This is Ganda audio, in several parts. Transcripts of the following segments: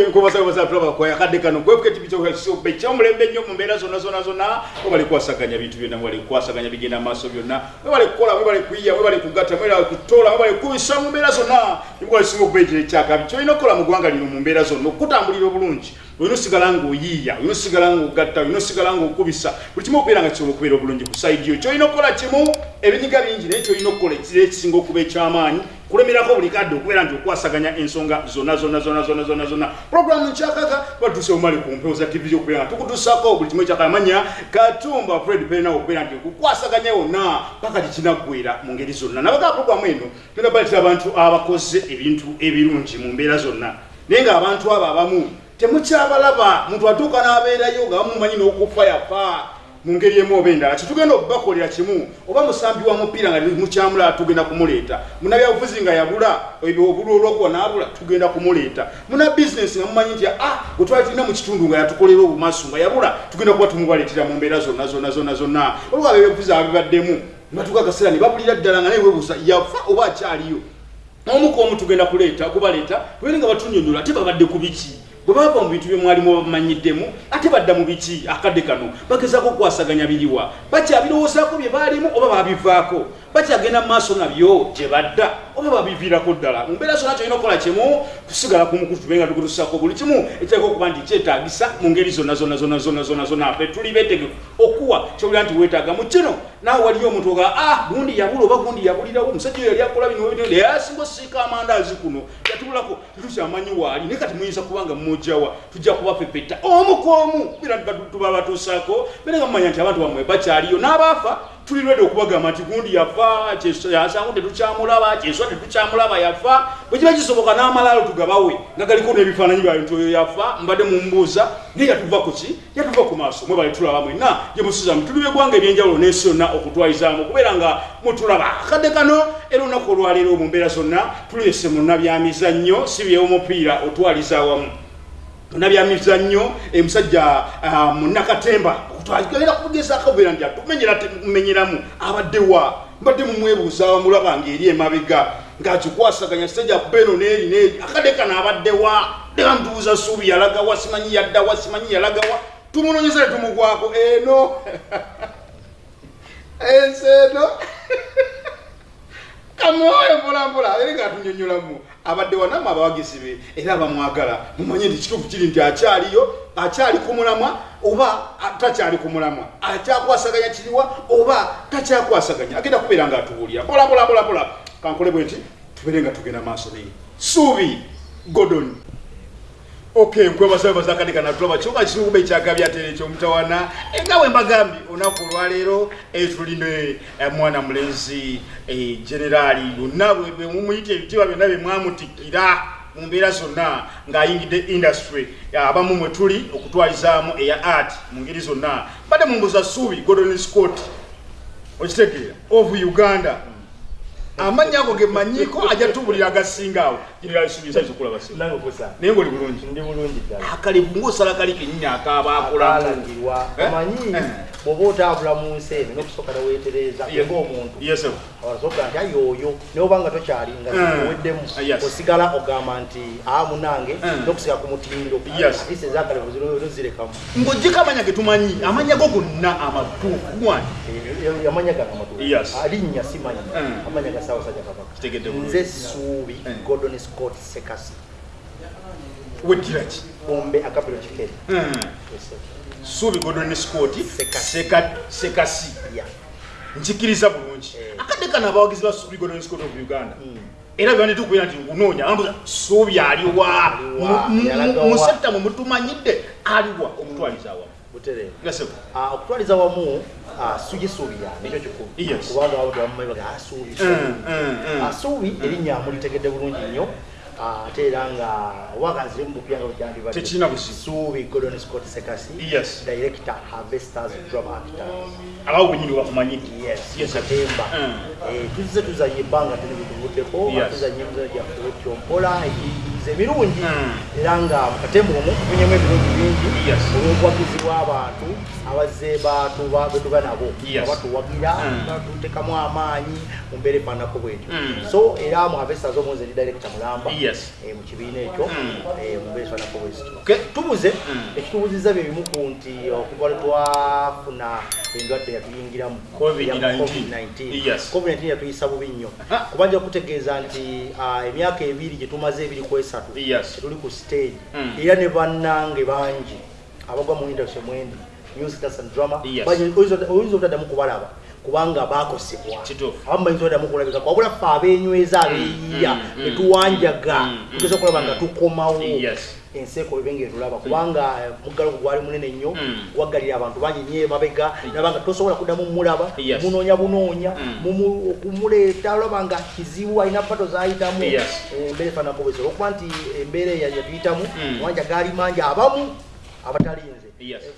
okay nkubasabaza tulaba kwa yakadde kano. Kwefuke tibitobe kyomulembe nnyo mu mbeera zonna zonna zonna. Webale kukwasaganya bintu byonna webale kukwasaganya bigenda maaso byonna. Webale kukola webale kuyiya webale kugatta webale kutoola webale kubisa mu mbeera zonna. Nibwola singa okubeetera ekyakabi kyolina okukola mu ggwanga lino mu mbeera zonna okutambulira obulungi. Olina osigala ng'oyiiya olina osigala ng'ogatta olina osigala ng'okubisa. Buli kimu okubeera nga kisobola okubeera obulungi ku saidi yo. Kyolina okukola kimu ebinyiga bingi naye kyolina okukola ekisinga okuba ekyamaanyi kulemerako buli kadde okubeera nti okwasaganya ensonga zonna zonna zonna zonna zonna zonna. Puroguramu nkyakaga batuse omali ku mpewo za tv okubeera tukutusako buli kimu ekyakamanya katumba fred perenawo okubeera nti okukwasaganya yonna paka tikinaggwera mu ngeri zonna. Nabagaa puroguramu eno tuna baletera abantu abakoze ebintu ebirungi mu mbeera zonna. Naye ng'abantu abo abamu temukyabalaba. Muntu atuuka n'abeerayo nga bamumanyi n'okufa yafa mu ngeri emu oba endala. Kitugenda okubakolera kimu oba musambi wa mupiira nga mukyamula tugenda kumuleeta. Munabyabufuzi nga yabula obulu olwokuwa n'abula tugenda kumuleeta. Muna bizinesi nga mumanyi nti ah gwe twali tulina mu kitundu nga yatukolera obumasu nga yabula tugenda kuba tumubaleetera mu mbeera zonna zonna zonna zonna. Olwokuba bebyabufuzi ababibaddemu nebatuuka akaseera ne babulira ddala nga naye webuuza yafa oba akyaliyo. Omuku omu tugenda kuleeta kubaleeta bwere nga batunyonyola ate babadde ku biki bwe bava mu bintu byemwalimu bamanyiddemu ate badda mu biki? Akadde kano bagezaako okukwasaganya biriwa. Bakyabirowoozaako bye baalimu oba babivaako bakyagenda mu maaso nabyo gye badda. Oba babiviirako ddala mu mbeera zonna kyolina okukola kimu kusigala kumukutu tubenga tukutusako buli kimu ekireka okuba nti kyetaagisa mu ngeri zonna zonna zonna zonna zonna zonna fe tuli beetegefu okuwa kyobira nti weetaaga. Mu kino naawe waliyo omuntu oga ah gundi yabula oba gundi yabulirawo omusajja oyo yali akola bino yasinga osiika amandaazi kuno yatubulako tetukyamanyi waali naye kati muyinza kubanga mujjawa tujja kubapepeta omu ku omu bira tuba batuusaako bere nga mumanya nti abantu bamwe bakyaliyo n'abaafa tuli redi okubagamba nti gundi yafa yasangu tetukyamulaba kyeswa tetukyamulaba yafa. Bwe kiba kisoboka n'amalaalo tugabawe nga galiko n'ebifaananyi byayo nti oyo yafa mbadde mumubuuza naye yatuva ku ki? Yatuva ku maaso mwe bali tulaba mwenna. Gye musizamu tuli begwanga ebyenjawulo n'ensi yonna okutwalizaamu okubeera nga mutulaba akadde kano era olunaku olwaleero mu mbeera zonna tulese muna byamizannyo si byewomupiira otwaliza awamu. Munabyamizannyo emusajja munakatemba twagenda kugezaako obeera nti atumenyeramu abaddewa mbadde mumwebuuza wamulaba ngaeri emabega ngaakikwasaganya sijja beno neeri neeri akadde kano abaddewa deka ntubuuza suubi yalagawa simanyi yaddawa simanyi yalagawa tumunonyeza ne tumugwako eno? Ensi eno kamwoyo mpolampola ere ngaatunyonyolamu abadde wanamu abawagizi be era abamwagala mumanye nti kituufu kiri nti akyaliyo akyali ku mulamwa oba takyali ku mulamwa? Akyakwasaganya kiriwa oba takyakwasaganya agenda kubeera nga atubuulira. Polampolampolampola kankole bwe nti tubeere nga tugenda maaso naye. Suubi godon okay nkwebasabaza akati kana tulaba kibuga kisinga okuba ekyagabya ate ekyomutawana nga bwe mbagambye olunaku olwaleero tuline mwana mulenzi generaali yonna bwemumuyita ebitiibwa byonna bye mwamutikkira mu mbeera zonna ng'ayingidde industry. Abamu mwe tuli okutwalizaamu eya art mu ngeri zonna badde mumbuza suubi gordon scott. Okitegeera of uganda amannya ago gemanyiko ajatubulira agasinga awo. Girasubizaokulabanaye ngaoli bulungi. Akalibu ngaosala kali kenyini akabakulangirwa amanyi bwoba otambula mu nsi eno nokusooka neweetereza ngaomuntu osoka nti ayi oyo. Nobanga tokyalinga oweddemu osigala ogamba nti aa munange. Nokusiga ku mutindo. Ate ezakalevu zirekamu. Ng'ojjeko amanya getumanyi amanya go gonna amatuufu gwani amanya gano amatuufu alinnya simanyi. Amanya ga ssaabasajja kabaka. Nze suubi gordon scott sekasi weddira ki? Ombe akabiro kikere suubi gordon scott sekasi. nkikiriza bulungi. Akadde kano abawagizi ba suubi gordon scott of uganda era byandi tukubeera nti ngunoonya suubi aliwa musetta mwe mutumanyidde aliwa okutwaliza awamu. Okutwaliza wamu sugisuubira nikyo kikulu. Kubanga abantu bamumanyi baga asuubi asuubi erinnya mulitegedde bulungi nnyo ate era nga wakazi mubupya nga tekiina busi suubi gordon scott sekasi yes. director harvesters drama actors abawo bunyini bakumanyidde yes katemba tuzize tuzanye ebbanga tuli bituvuddeko tuzanye emizano gyaffe kyompola emijjukizo emirungi era nga mukatembe omwo tufunyemu ebirungi bingi. Olw'obuwagizi bw'abantu abazze betuba nabo. Abatuwagira batutekamu amaanyi mu mbeera efaananako bwetyo. So era mu havestas omunze ndi directa mulamba mu kibiina ekyo mu mbeera efaananako bwetyo. Tubuze ekitubuzizza bye bimu ku nti okuva lwe twafuna endwadde yatuyingiramu covid-19. covid-19. Yatuyisa bubi nnyo. Kuba nja kutegeeza nti emyaka ebiri gye tumaze ebiri ku esatu tuli ku stage. Era ne bannange bangi abagwa mu industry mwendi music and drama. Oyinza obutaddamu kubalaba kubanga bakosebwa abamu bayinza oddamu kulabika wabula ffe abenyweza abeeyiya betuwanjaga tugeza okulaba nga tukomawo. Enseko ebe ngaetulaba kubanga muggalo gwali munene nnyo gwaggalira abantu bangi nyo emabega. Nabanga tosobola kuddamu mulaba munoonya bunoonya okumuleeta olaba nga kizibu alina pato zayitamu. Embeera efaanako bwesolo okuba nti embeera yatuyitamu wanja gaali mangi abamu abatalinze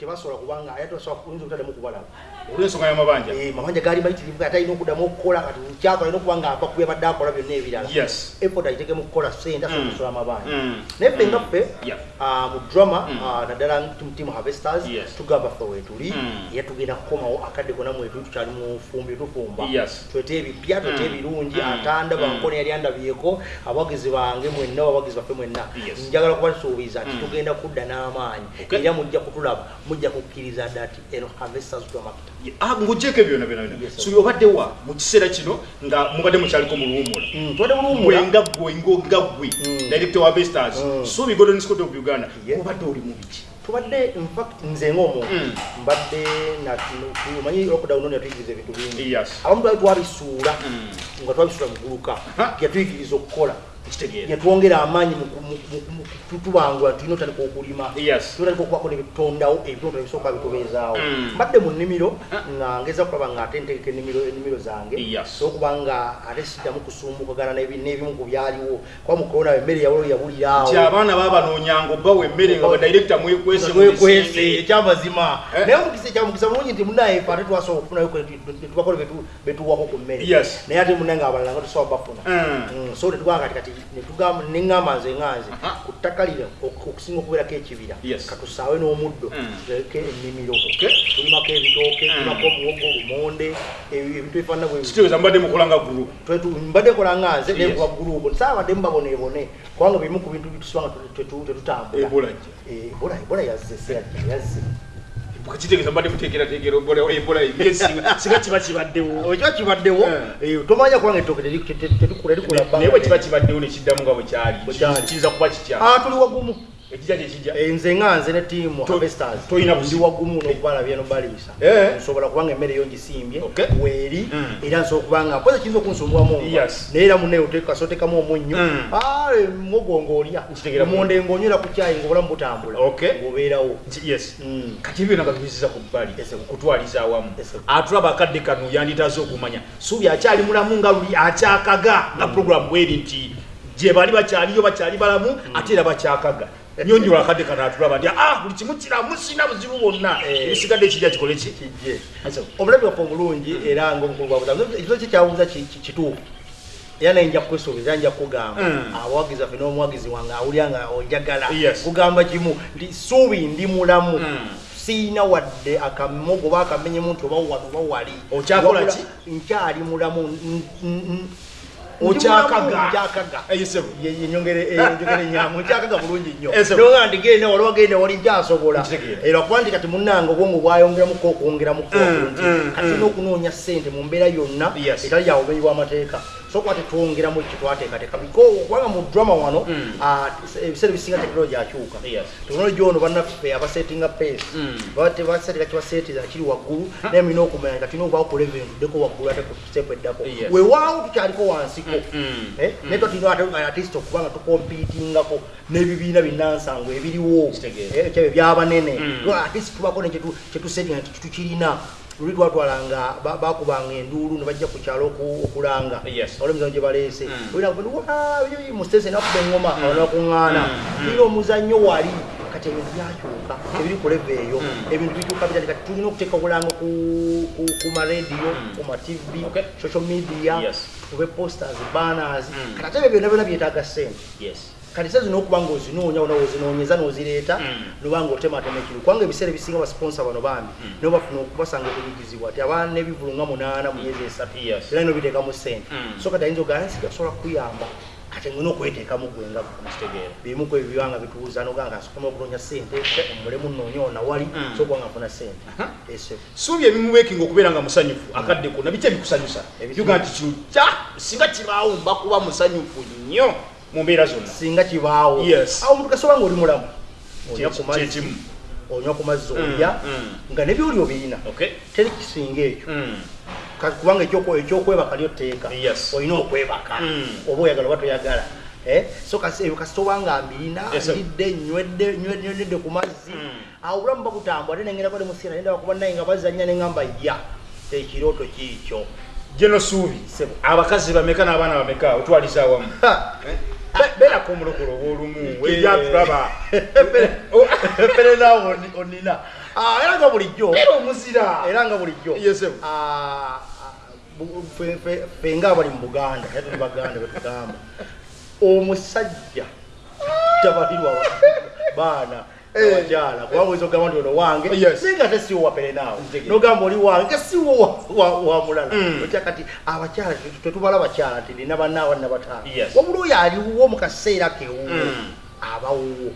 tebasobola kubanga ate oyinza obutaddamu kubalaba olwensonga y'amabanja mabanja. Gaali mayitirivu ate alina okuddamu okukola kati kyako alina okuba nga ava kubya akola byonna ebirala. Effort agitegemu kukola sente asobola kusola amabanja naye ffe nga ffe mu drama naddala team harvesters tugamba ffe wetuli era tugenda kukomawo akadde kona mwetuli tukyali mu fumbi tufumba twete ebipya twete ebirungi atanda bankone yali andabyeko abawagizi bange mwenna abawagizi baffe mwenna. Njagala kubasuubiza nti tugenda kudda n'amaanyi era mujja kutulaba mujja kukkiriza dda ati eno harvesters dramakita ng'ogyeko byonna byonna byonna subi obadde wa mu kiseera kino nga mubadde mukyaliko mu luwummula tubadde mu luwummula nga ggwe nga ggwe director wa bestars subi golden scott of uganda obadde oli mu biki? Tubadde infact nze ng'omuntu mbadde manyi lockdown yatuyigiriza ebintu bingi. Abamu twali twabisuula nga twabisuula muguluka yatuyigiriza okukola yatwongera amaanyi tutubangula tulina otandika okulima. Tutandika okubako nebitutondawo ebitondo ebisooka bitubeezaawo. Mbadde mu nnimiro nga ngeza kulaba nga ate ntegeka ennimiro zange. Sokuba nga ate siddamu kusumbukagana n'ebimu ku byaliwo. Kuba mu korona emmere yawolo yabuliraawo. Abaana babanoonyanga obbawa emmere nga badirekita mwekwese ekyamazima naye omukisa ekyamukisa bulungi nti munaye fe ate twasobola okufunayo tubakole betuwako ku mmere. Naye ate munaye nga abalala nga tosobola bafuna. So tetugamba kati kati netugamba neŋŋamba nze ŋanze ku ttaka lino okusinga okubeerako ekibira katusaawe n'omuddo tuleke ennimiro. Tulimako ebitooke tulimako omuwogo lumonde ebintu ebifaanana bwekitegeeza mbadde mukolanga group mbadde kola nganze nekuba gurupu saabadde mubaboneebone kubanga bimu ku bintu bitusibanga tetutambula ebola yazze seyajja yazze kitegeeza mbadde muteekerateekera ebola singa kiba kibaddewo. Kiba kibaddewo? Tomanya kubanga ettooke tetukula naye bwe kiba kibaddewo nekiddamu nga bwe kyali kiyinza kuba kitya tuli wagumu ekijja kyekijja nze nga nze ne tiimu harvesters. tolina ndi wagumu n'okubalabya n'obaliisa nsobola kubanga emmere yo ngisimbye. Weeri. Era nsobola kubanga mpoza kiyinza okunsumbuwamu naye era munaye kasootekamu omunnyo. Mugogo ng'olya omonde ng'onywera ku kyayi ng'obulamu butambula ng'obeerawo. Kati ebyo nagabizisa ku bbali. Kutwaliza awamu. Atulaba akadde kano yanditaze okumanya. Suubi akyali mulamu nga luli akyakaga. Nga puroguramu bweri nti gye bali bakyaliyo bakyali balamu ate era bakyakaga nyonyola akadde kano atulaba nti ah buli kimu kiramu sina buzibu bwonna. Ebisigadde ekirya kikole ki? Obulabi bwaffe omulungi era ekizo kikyabuuza kituufu? Era naye nja kukwesuubiza nja kugamba abawagizi baffe n'omuwagizi wange awulira nga onjagala kugamba kimu. Nti suubi ndi mulamu. Siina wadde akamogo oba akamenyemu nti oba wano oba wali. Okyakola ki? nkyali mulamu okyakaga enyongere enyamu okyakaga bulungi nnyo. Noga nti genda wali wagenda wali nkyasobola era kuba nti kati munange obwongo bwayongeramuko okwongeramuko nti kati n'okunoonya ssente mu mbeera yonna etali yabumenyi bw'amateeka sokuba tetwongeramu kitwateekateeka kubanga mu drama wano ebiseera ebisinga tekinologi akyuka tekinologi ono bannaffe abasetinga pace basetinga kibaseetiza kiri waggulu naye mulina okumanya kati nokubawo ku level tuddeko waggulu ate kustepu eddako. Wewaawo tukyaliko wansiko. Naye twatina atist okuba nga tukompitingako n'ebibiina binansango ebiriwo. Ekyabyo byabanene atist tubako nekyetusetinga nti tukirina luli twatwalanga bakubanga enduulu nebajja ku kyalo okulanga. Olwemizanyo gye baleese. Musitesi nakuba eŋoma abantu bakuŋŋaana. Ira omuzannyo wali kati ebintu byakyuka ebiri ku leve eyo. Ebintu bikyuka bitali kati tulina okuteeka obulango ku marediyo ku matv social media tube posters banners. Kati ate ebyo byonna byonna byetaaga ssente kati sa zino okuba ng'ozinoonya onawo ozinoonyeza n'ozireeta nobanga otematema ekiru kubanga ebiseera ebisinga basponsa bano bambi nibo bafuna okubasanga okunyigizibwa ti abaana n'ebivulu nga munaana mu myezi esatu era nino biteekamu ssente. So kati ayinza ogaa nsiga kusobola kukuyamba ate ngina okweteekamu gwenga bimu ku ebyo bibanga bituuza noganga nsukuma okunoonya ssente omulemu nnoonya ona wali so okubanga nfuna ssente. Suubi ebimubeekinga okubeera nga musanyufu akadde konna biki ebikusanyusa ebiga nti kino kya singa kibaawo mba kuba musanyufu nnyo mu mbeera zonna. Singa kibaawo. Awo omuntu kasoba nga oli mulamu. Onywa ku mazzi onywa ku mazzi olya nga nebyoli obirina teri kisinga ekyo. Kubanga ekyokwebaka lyo tteeka olina okwebaka. Oba oyagala oba toyagala. So kasitoba nga mbirina ndidde nywedde ku mazzi. Awo obulamu babutambula ate nengerako nemusiira nenda bakuba naye nga bazanya neŋamba ya ekirooto kiikyo geno suubi abakazi bameka n'abaana bameka otwaliza awamu beerako omulokolo obaolumu ebyatulaba eperenawo onina. Era nga bulijjo. Era omuzira era nga bulijjo. Fe nga abali mu buganda era tuli baganda betugamba omusajja tabalirwa baana abakyala kubanga oyinza okugamba nti ono wange? Naye nga te siwo waperenaawo nogamba oli wange siwo wa mulala. Otya kati abakyala tetubala bakyala nti nina banaawa nina bataano wabula oyo aliwo mu kaseera kewuwo abawuwo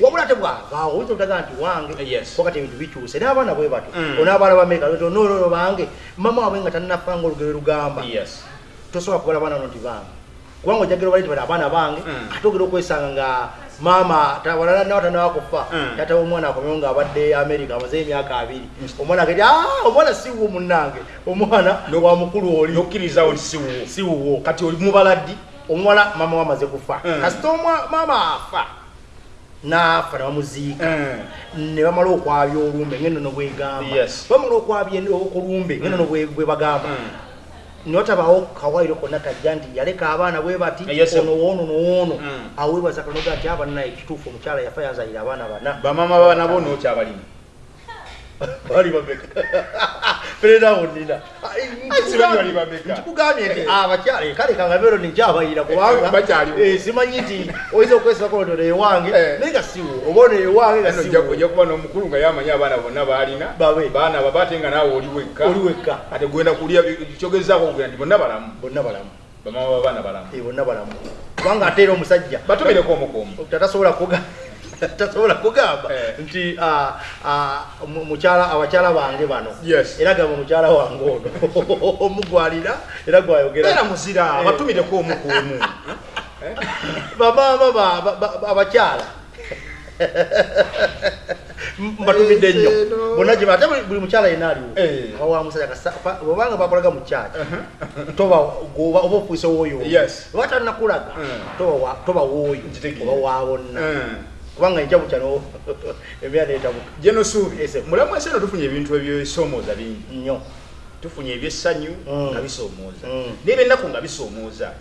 wabula ate bwavaawo oyinza okutaga nti wange wakati ebintu bikyuse n'abaana bwe bato onaabaana bameka nonono bange mama wabwe nga tanafanga olugero lugamba. Tosobola kubala baana no nti bange. Kubanga ojagera obali tibali abaana bange ate ogera okwesanga nga maama nawatanaba kufa tata omwana akomeo nga abadde america amaze emyaka abiri. Omwana ageti omwana siwo munange omwana wa mukulu oli. nokkiriza oli siwo siwo kati oli mubala ddi omuwala mama wamaze kufa. Kasita maama afa. Naafa nebamuziika ne bamala okwabya olumbe ngenono bwegamba. Bamala okwabya okulumbe ngenono bwe bagamba notabawo kawairo konna tajja nti yaleka abaana bwe bati ono woono nowoono awebaza kanoga nti abana ekituufu omukyala yafa yazayira abaana bana. Bamama bana bo nokyabalimu bali bameka perenawo nina. Nkikugambye nti abakyala kale kanga bero nikyabayira kubanga simanyi nti oyinza okwesako ono ewange. Naye nga siwo oba ono ewange nga ojja kuba n'omukulu nga yamanyi abaana bonna baalina. Baana baba ate nga naawe oli wekka. Oli wekka. Ate gwenda kulya kyogezaako okugenda nti bonna balamu. Bonna balamu. Bamama babaana balamu. Bonna balamu. Kubanga ate era omusajja. Batumireko omukuumu. Tatasobola kuga tasobola kugamba nti mukyala abakyala bange bano. Era gamba mukyala wange ono omugwalira era gwayogera. Muzira batumireko omukuumu bamama abakyala. Mbatumidde nnyo bonna gye ate buli mukyala yena aliwo? Wa musajja obanga bakolaga mu kyaki toba oba ofuise woyo oba tanakulaga toba wooyo oba wabonna kubanga enjabu kyano embeera neetabuka geno suubi mulamu ese eno tufunye ebintu ebyesoomooza bingi. Nnyo tufunye ebyessanyu nga bisoomooza naye byennaku nga bisoomooza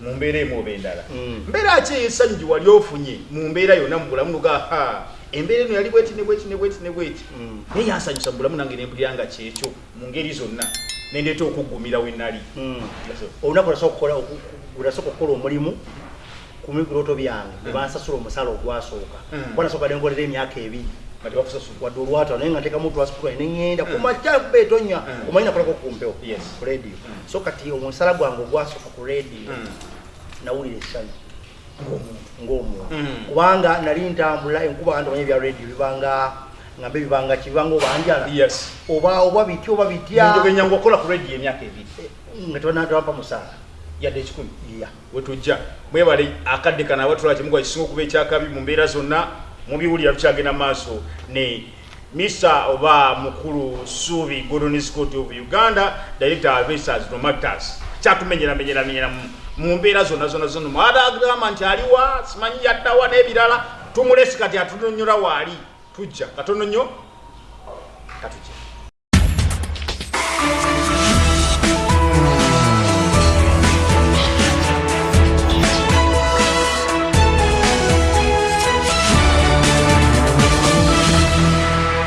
mu mbeera emu oba endala. Mbeera ki eyessanyu gye wali ofunye mu mbeera yonna mu bulamu nuga embeera eno yali bweti ne bweti ne bweti ne bweti. Naye yansanyusa mu bulamu nange nempulira nga kyekyo mu ngeri zonna. Nendeeta okuggumira we nali olunaku olasooka okukola omulimu ku mibirooto byange nebansasula omusala ogwasooka. Kwanasooka nengolera emyaka ebiri wadde olwatano naye nga ntekamu transport neŋŋenda kumakya betonya omanyi nakolako kumpewo ku radio. So kati omusala gwange ogwasooka ku radio nawulira essanyu ng'omuntu. kubanga nali ntambula enkuba kanti omanyi ebya radio bibanga ngambe bibanga kibanga obanjala oba oba bitya oba bitya. Okola ku radio emyaka ebiri. Nga tebanatawampa musaala yadde ekikumi wetujja mwebale akadde kana abatula kimuga kisinga okuba ekyakabi mu mbeera zonna mubiwulira tukyagenda maaso. Ne mr oba mukulu suubi gordons court of uganda director avesas no matters. Kyatumenyeramenyeramenyera mu mbeera zonna zonna zonna. Mwata agamba nti aliwa simanyi yaddawa n'ebirala. Tumulesi kati atunonyola waali tujja katono nnyo